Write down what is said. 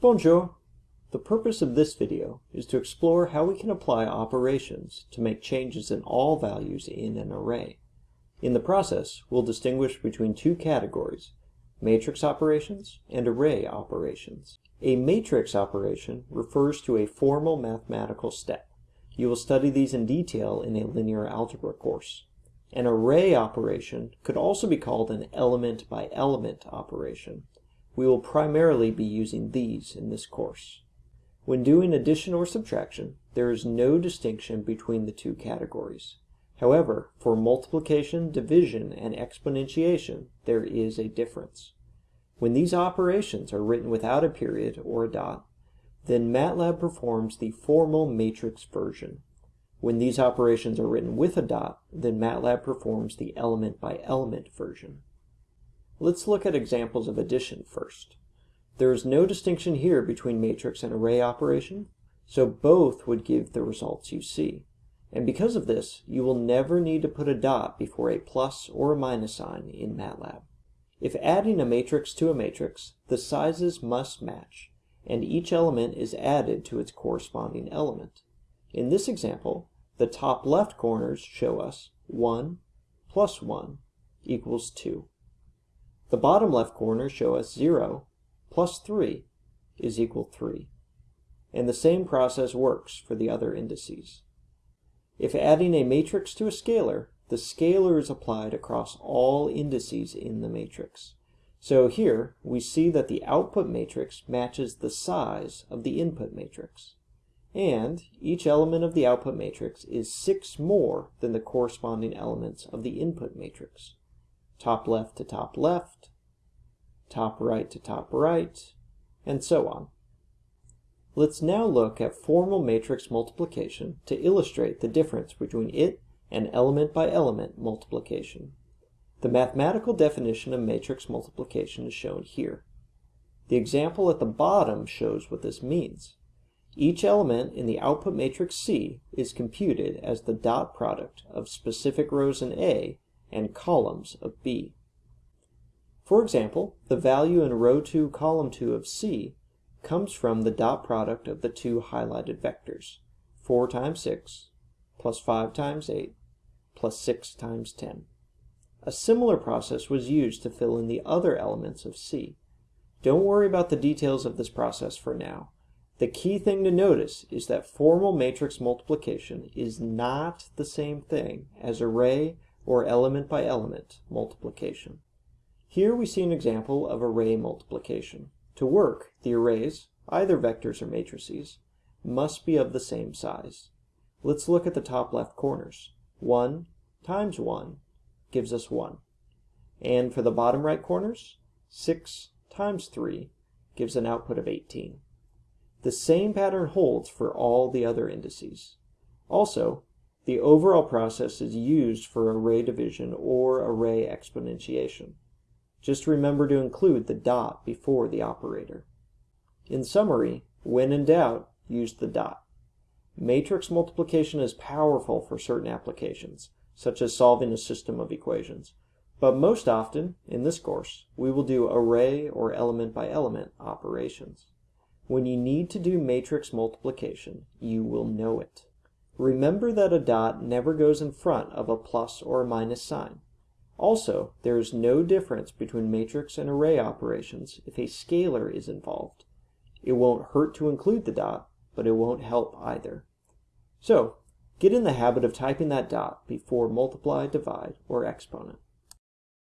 Bonjour! The purpose of this video is to explore how we can apply operations to make changes in all values in an array. In the process, we'll distinguish between two categories, matrix operations and array operations. A matrix operation refers to a formal mathematical step. You will study these in detail in a linear algebra course. An array operation could also be called an element by element operation. We will primarily be using these in this course. When doing addition or subtraction, there is no distinction between the two categories. However, for multiplication, division, and exponentiation, there is a difference. When these operations are written without a period or a dot, then MATLAB performs the formal matrix version. When these operations are written with a dot, then MATLAB performs the element by element version. Let's look at examples of addition first. There is no distinction here between matrix and array operation, so both would give the results you see. And because of this, you will never need to put a dot before a plus or a minus sign in MATLAB. If adding a matrix to a matrix, the sizes must match, and each element is added to its corresponding element. In this example, the top left corners show us 1 plus 1 equals 2. The bottom left corners show us 0 plus 3 is equal 3. And the same process works for the other indices. If adding a matrix to a scalar, the scalar is applied across all indices in the matrix. So here, we see that the output matrix matches the size of the input matrix. And each element of the output matrix is 6 more than the corresponding elements of the input matrix top left to top left, top right to top right, and so on. Let's now look at formal matrix multiplication to illustrate the difference between it and element by element multiplication. The mathematical definition of matrix multiplication is shown here. The example at the bottom shows what this means. Each element in the output matrix C is computed as the dot product of specific rows in A and columns of B. For example, the value in row 2, column 2 of C comes from the dot product of the two highlighted vectors, 4 times 6 plus 5 times 8 plus 6 times 10. A similar process was used to fill in the other elements of C. Don't worry about the details of this process for now. The key thing to notice is that formal matrix multiplication is not the same thing as array or element by element multiplication. Here we see an example of array multiplication. To work, the arrays, either vectors or matrices, must be of the same size. Let's look at the top left corners. 1 times 1 gives us 1. And for the bottom right corners, 6 times 3 gives an output of 18. The same pattern holds for all the other indices. Also, the overall process is used for array division or array exponentiation. Just remember to include the dot before the operator. In summary, when in doubt, use the dot. Matrix multiplication is powerful for certain applications, such as solving a system of equations. But most often, in this course, we will do array or element by element operations. When you need to do matrix multiplication, you will know it. Remember that a dot never goes in front of a plus or a minus sign. Also, there is no difference between matrix and array operations if a scalar is involved. It won't hurt to include the dot, but it won't help either. So, get in the habit of typing that dot before multiply, divide, or exponent.